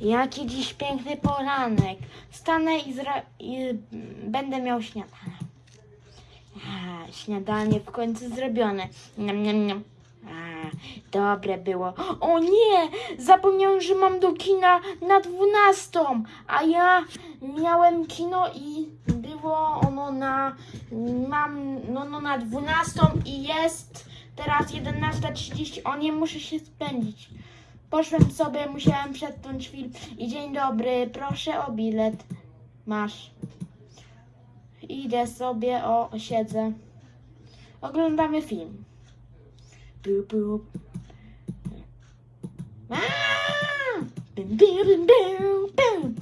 Jaki dziś piękny poranek. Wstanę i, i będę miał śniadanie. A, śniadanie w końcu zrobione. Niam, niam, niam. A, dobre było. O nie! Zapomniałem, że mam do kina na 12, a ja miałem kino i było ono na mam no, no na 12 i jest teraz 11.30. O nie muszę się spędzić. Poszłem sobie, musiałem przetknąć film i dzień dobry, proszę o bilet. Masz. Idę sobie, o, siedzę. Oglądamy film. Bum, bum. Bum, bum, bum, bum.